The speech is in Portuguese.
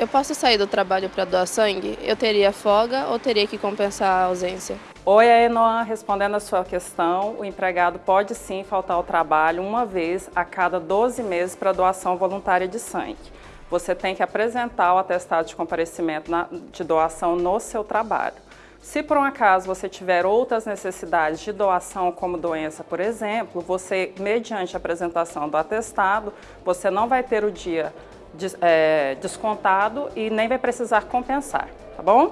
Eu posso sair do trabalho para doar sangue? Eu teria folga ou teria que compensar a ausência? Oi, Enoa, respondendo a sua questão, o empregado pode sim faltar ao trabalho uma vez a cada 12 meses para doação voluntária de sangue. Você tem que apresentar o atestado de comparecimento de doação no seu trabalho. Se por um acaso você tiver outras necessidades de doação, como doença, por exemplo, você, mediante a apresentação do atestado, você não vai ter o dia descontado e nem vai precisar compensar, tá bom?